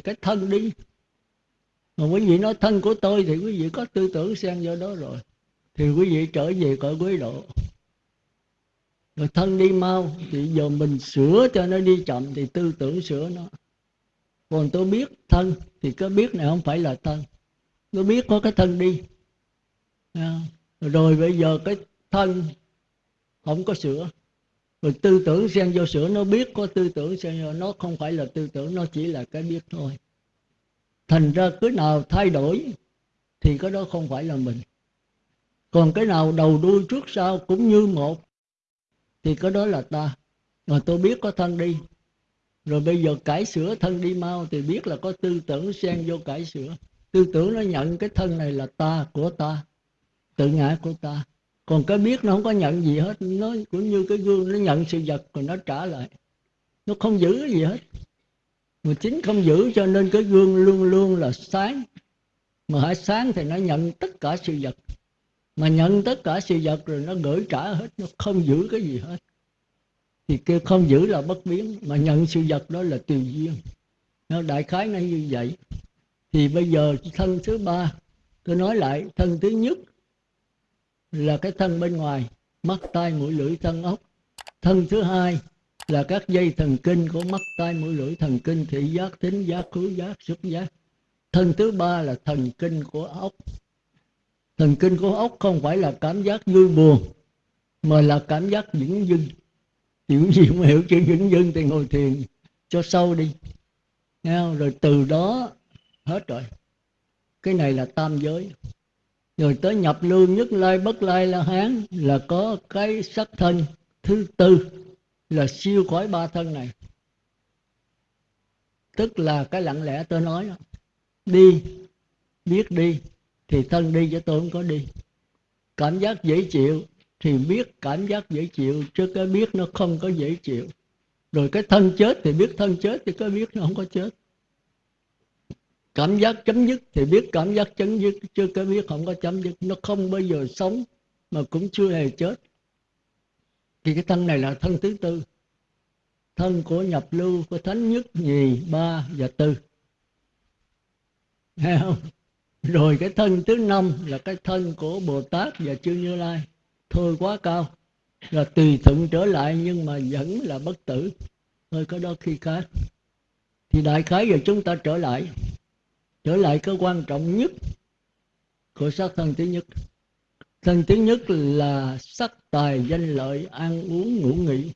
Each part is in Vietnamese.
thì cái thân đi. Mà quý vị nói thân của tôi thì quý vị có tư tưởng xen vô đó rồi. Thì quý vị trở về cõi quý độ. Rồi thân đi mau, thì giờ mình sửa cho nó đi chậm thì tư tưởng sửa nó. Còn tôi biết thân thì có biết này không phải là thân. Tôi biết có cái thân đi. Rồi bây giờ cái thân không có sửa rồi tư tưởng xen vô sữa nó biết có tư tưởng xen vô, nó không phải là tư tưởng, nó chỉ là cái biết thôi. Thành ra cứ nào thay đổi thì cái đó không phải là mình. Còn cái nào đầu đuôi trước sau cũng như một thì cái đó là ta. Mà tôi biết có thân đi, rồi bây giờ cải sửa thân đi mau thì biết là có tư tưởng xen vô cải sửa. Tư tưởng nó nhận cái thân này là ta của ta, tự ngã của ta còn cái biết nó không có nhận gì hết. Nó cũng như cái gương, nó nhận sự vật rồi nó trả lại. Nó không giữ gì hết. Mà chính không giữ cho nên cái gương luôn luôn là sáng. Mà hãy sáng thì nó nhận tất cả sự vật. Mà nhận tất cả sự vật rồi nó gửi trả hết, nó không giữ cái gì hết. Thì kêu không giữ là bất biến, mà nhận sự vật đó là tùy duyên. Nó, đại khái nó như vậy. Thì bây giờ thân thứ ba, tôi nói lại, thân thứ nhất là cái thân bên ngoài, mắt tai mũi lưỡi thân ốc. Thân thứ hai là các dây thần kinh của mắt tai mũi lưỡi thần kinh, thị giác thính giác, khứu giác, xúc giác. Thân thứ ba là thần kinh của ốc. Thần kinh của ốc không phải là cảm giác vui buồn, mà là cảm giác những dưng. Hiểu gì không hiểu chữ những dưng thì ngồi thiền cho sâu đi. Nghe không? rồi từ đó hết rồi. Cái này là tam giới rồi tới nhập lưu nhất lai bất lai la hán là có cái sắc thân thứ tư là siêu khỏi ba thân này. Tức là cái lặng lẽ tôi nói đó. đi, biết đi thì thân đi cho tôi không có đi. Cảm giác dễ chịu thì biết cảm giác dễ chịu chứ cái biết nó không có dễ chịu. Rồi cái thân chết thì biết thân chết thì có biết nó không có chết cảm giác chấm dứt thì biết cảm giác chấm dứt chưa cái biết không có chấm dứt, nó không bao giờ sống, mà cũng chưa hề chết. Thì cái thân này là thân thứ tư. Thân của nhập lưu của thánh nhất nhì ba và tư. Thấy không? Rồi cái thân thứ năm là cái thân của bồ tát và chư như lai. Thôi quá cao. Là tùy thuận trở lại nhưng mà vẫn là bất tử. Thôi có đó khi khác. Thì đại khái giờ chúng ta trở lại trở lại cái quan trọng nhất của sắc thân thứ nhất. Thân thứ nhất là sắc tài danh lợi, ăn uống ngủ nghỉ.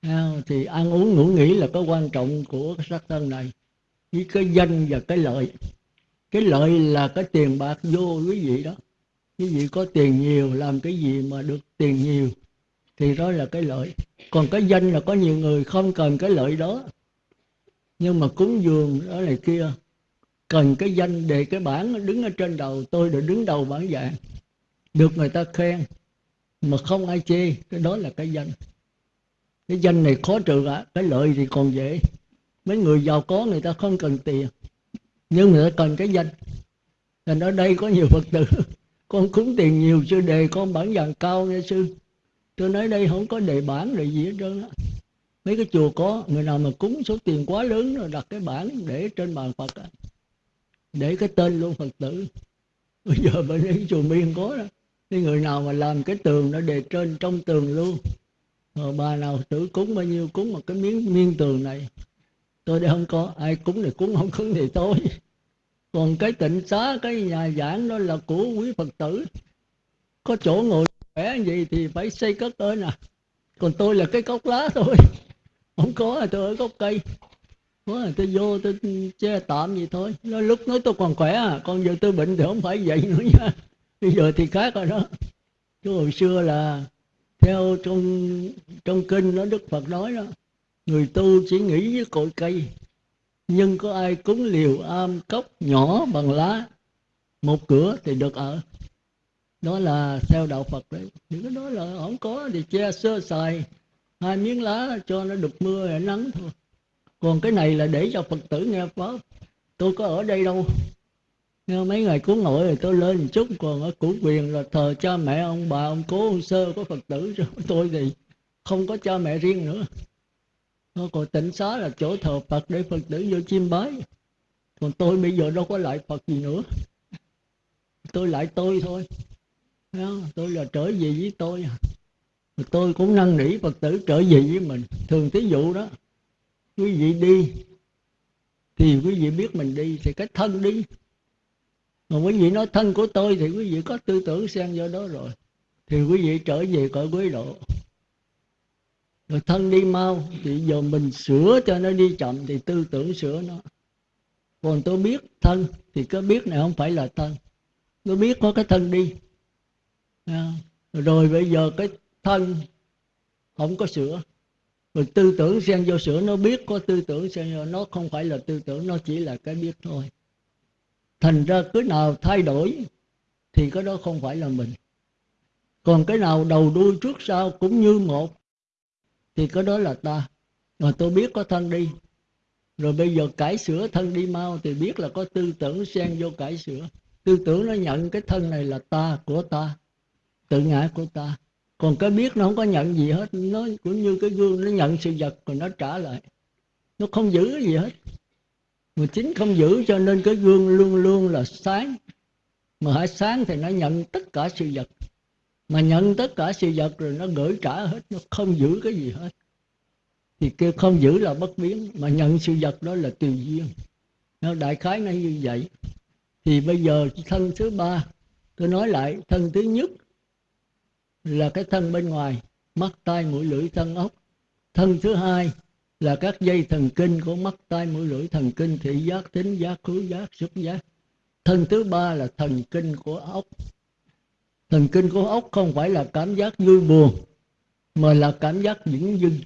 À, thì ăn uống ngủ nghỉ là cái quan trọng của cái sắc thân này. Với cái danh và cái lợi. Cái lợi là cái tiền bạc vô quý vị đó. Quý vị có tiền nhiều, làm cái gì mà được tiền nhiều, thì đó là cái lợi. Còn cái danh là có nhiều người không cần cái lợi đó. Nhưng mà cúng dường đó này kia cần cái danh để cái bản đứng ở trên đầu, tôi được đứng đầu bản dạng được người ta khen, mà không ai chê, cái đó là cái danh. Cái danh này khó trừ ạ cái lợi thì còn dễ. Mấy người giàu có người ta không cần tiền, nhưng người ta cần cái danh. Thành ở đây có nhiều phật tử, con cúng tiền nhiều sư đề con bản dạng cao nghe sư. Tôi nói đây không có đề bản đề gì hết trơn á. Mấy cái chùa có, người nào mà cúng số tiền quá lớn rồi đặt cái bản để trên bàn phật á để cái tên luôn, phật tử. Bây giờ bên ấy chùa miên có đó, cái người nào mà làm cái tường nó đề trên trong tường luôn. Rồi bà nào tử cúng, bao nhiêu cúng một cái miếng miên tường này, tôi đây không có, ai cúng thì cúng, không cúng thì tôi. còn cái tịnh xá, cái nhà giảng đó là của quý phật tử. Có chỗ ngồi khỏe gì thì phải xây cất ơn nè. còn tôi là cái cốc lá thôi. Không có, tôi ở gốc cây có tôi vô, tôi che tạm gì thôi. Nó lúc nói tôi còn khỏe à còn giờ tôi bệnh thì không phải vậy nữa nha. Bây giờ thì khác rồi đó. Chứ hồi xưa là theo trong trong kinh nó đức phật nói đó, người tu chỉ nghĩ với cội cây, nhưng có ai cúng liều am cốc nhỏ bằng lá, một cửa thì được ở. Đó là theo đạo phật đấy. Những cái đó là không có, thì che sơ sài, hai miếng lá cho nó được mưa hay nắng thôi còn cái này là để cho phật tử nghe pháp. Tôi có ở đây đâu. Nghe mấy ngày cúng nội thì tôi lên một chút, còn ở củ quyền là thờ cha mẹ ông, bà ông cố ông sơ có phật tử rồi tôi thì không có cha mẹ riêng nữa. Nó còn tịnh xá là chỗ thờ phật để phật tử vô chiêm bái. Còn tôi bây giờ đâu có lại phật gì nữa. Tôi lại tôi thôi. Tôi là trở về với tôi. Tôi cũng năn nỉ phật tử trở về với mình. Thường thí dụ đó quý vị đi, thì quý vị biết mình đi thì cái thân đi. Mà quý vị nói thân của tôi thì quý vị có tư tưởng xen vô đó rồi. Thì quý vị trở về cõi quý độ. Rồi thân đi mau, thì giờ mình sửa cho nó đi chậm thì tư tưởng sửa nó. Còn tôi biết thân thì có biết này không phải là thân. Tôi biết có cái thân đi. Rồi bây giờ cái thân không có sửa rồi tư tưởng xen vô sửa nó biết có tư tưởng xen vô, nó không phải là tư tưởng, nó chỉ là cái biết thôi. Thành ra cứ nào thay đổi thì cái đó không phải là mình. Còn cái nào đầu đuôi trước sau cũng như một thì cái đó là ta. Mà tôi biết có thân đi. Rồi bây giờ cải sửa thân đi mau thì biết là có tư tưởng xen vô cải sửa. Tư tưởng nó nhận cái thân này là ta của ta, tự ngã của ta còn cái biết nó không có nhận gì hết. Nó cũng như cái gương, nó nhận sự vật rồi nó trả lại. Nó không giữ gì hết. Mà chính không giữ cho nên cái gương luôn luôn là sáng. Mà hãy sáng thì nó nhận tất cả sự vật. Mà nhận tất cả sự vật rồi nó gửi trả hết, nó không giữ cái gì hết. Thì kêu không giữ là bất biến. Mà nhận sự vật đó là tùy duyên. Nó, đại khái nó như vậy. Thì bây giờ thân thứ ba, tôi nói lại, thân thứ nhất là cái thân bên ngoài, mắt tai mũi lưỡi thân ốc. Thân thứ hai là các dây thần kinh của mắt tai mũi lưỡi thần kinh, thị giác, tính giác, khứu giác, xúc giác. Thân thứ ba là thần kinh của ốc. Thần kinh của ốc không phải là cảm giác vui buồn, mà là cảm giác những dưng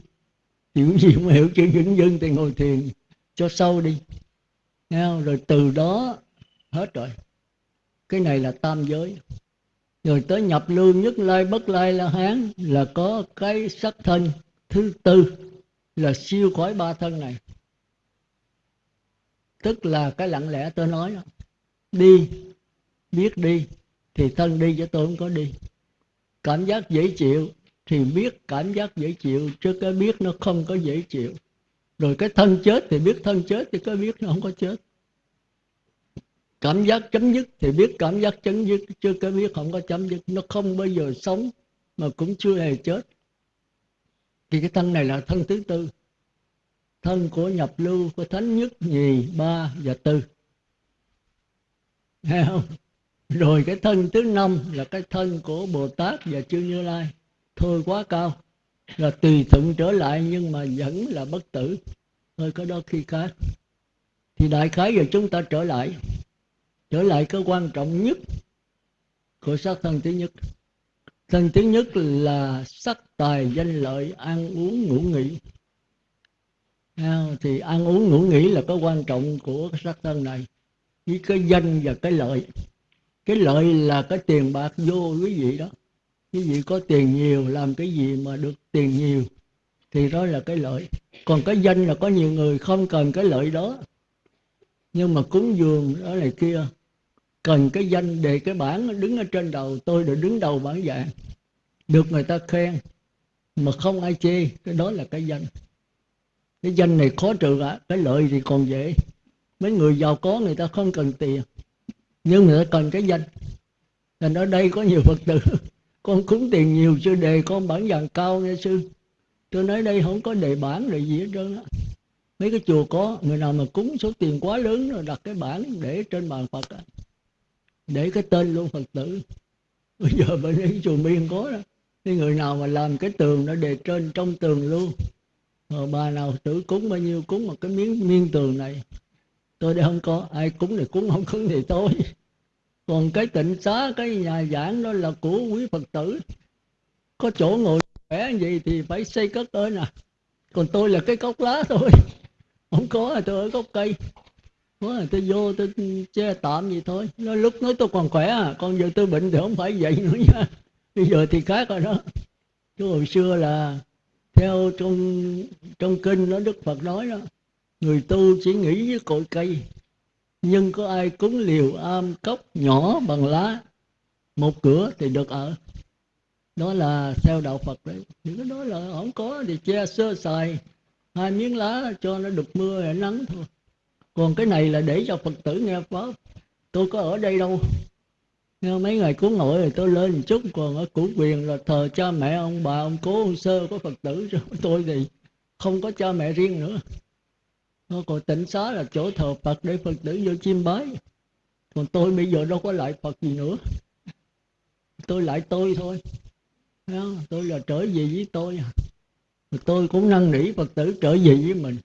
hiểu gì không hiểu chữ những dưng thì ngồi thiền cho sâu đi. Nghe rồi từ đó, hết rồi. Cái này là tam giới rồi tới nhập lưu nhất lai bất lai la hán là có cái sắc thân thứ tư là siêu khỏi ba thân này. Tức là cái lặng lẽ tôi nói đó. đi, biết đi thì thân đi cho tôi không có đi. Cảm giác dễ chịu thì biết cảm giác dễ chịu chứ cái biết nó không có dễ chịu. Rồi cái thân chết thì biết thân chết thì có biết nó không có chết cảm giác chấm dứt thì biết cảm giác chấm dứt chưa có biết không có chấm dứt, nó không bao giờ sống, mà cũng chưa hề chết. Thì cái thân này là thân thứ tư, thân của nhập lưu, của thánh nhất nhì, ba và tư. Thấy không? Rồi cái thân thứ năm là cái thân của bồ tát và chư như lai. Thôi quá cao, là tùy thuận trở lại nhưng mà vẫn là bất tử. Thôi có đó khi khác. Thì đại khái giờ chúng ta trở lại trở lại cái quan trọng nhất của sắc thân thứ nhất. Thân thứ nhất là sắc tài danh lợi, ăn uống ngủ nghỉ. À, thì ăn uống ngủ nghỉ là cái quan trọng của cái sắc thân này. Với cái danh và cái lợi. Cái lợi là cái tiền bạc vô quý vị đó. Quý vị có tiền nhiều, làm cái gì mà được tiền nhiều, thì đó là cái lợi. Còn cái danh là có nhiều người không cần cái lợi đó nhưng mà cúng dường đó này kia, cần cái danh để cái bản đứng ở trên đầu, tôi được đứng đầu bản dạng được người ta khen, mà không ai chê, cái đó là cái danh. Cái danh này khó trừ ạ cái lợi thì còn dễ. Mấy người giàu có người ta không cần tiền, nhưng người ta cần cái danh. Thành ở đây có nhiều phật tử, con cúng tiền nhiều chưa đề con bản dạng cao nghe sư. Tôi nói đây không có đề bản đề gì hết trơn á mấy cái chùa có, người nào mà cúng số tiền quá lớn rồi đặt cái bản để trên bàn phật á, để cái tên luôn phật tử. Bây giờ bên cái chùa miên có đó, cái người nào mà làm cái tường nó đề trên trong tường luôn. Rồi bà nào tử cúng bao nhiêu cúng một cái miếng miên tường này, tôi đây không có, ai cúng thì cúng, không cúng thì tôi còn cái tịnh xá, cái nhà giảng đó là của quý phật tử. Có chỗ ngồi khỏe gì thì phải xây cất tới nè. Còn tôi là cái cốc lá thôi không có à, tôi ở gốc cây. Quá, à, tôi vô tôi che tạm gì thôi. Nó lúc nói tôi còn khỏe à còn giờ tôi bệnh thì không phải vậy nữa nha. Bây giờ thì khác rồi đó. Chứ hồi xưa là theo trong trong kinh nó đức phật nói đó người tu chỉ nghĩ với cội cây nhưng có ai cúng liều am cốc nhỏ bằng lá một cửa thì được ở. Đó là theo đạo phật đấy. Những cái đó là không có thì che sơ sài hai miếng lá cho nó được mưa và nắng thôi. Còn cái này là để cho phật tử nghe pháp. Tôi có ở đây đâu. Nghe mấy ngày cứu ngội thì tôi lên một chút, còn ở củ quyền là thờ cha mẹ ông, bà ông cố, ông sơ có phật tử rồi tôi thì không có cha mẹ riêng nữa. Còn tịnh xá là chỗ thờ phật để phật tử vô chiêm bái. Còn tôi bây giờ đâu có lại phật gì nữa. Tôi lại tôi thôi. Tôi là trở về với tôi tôi cũng năn nỉ phật tử trở về với mình.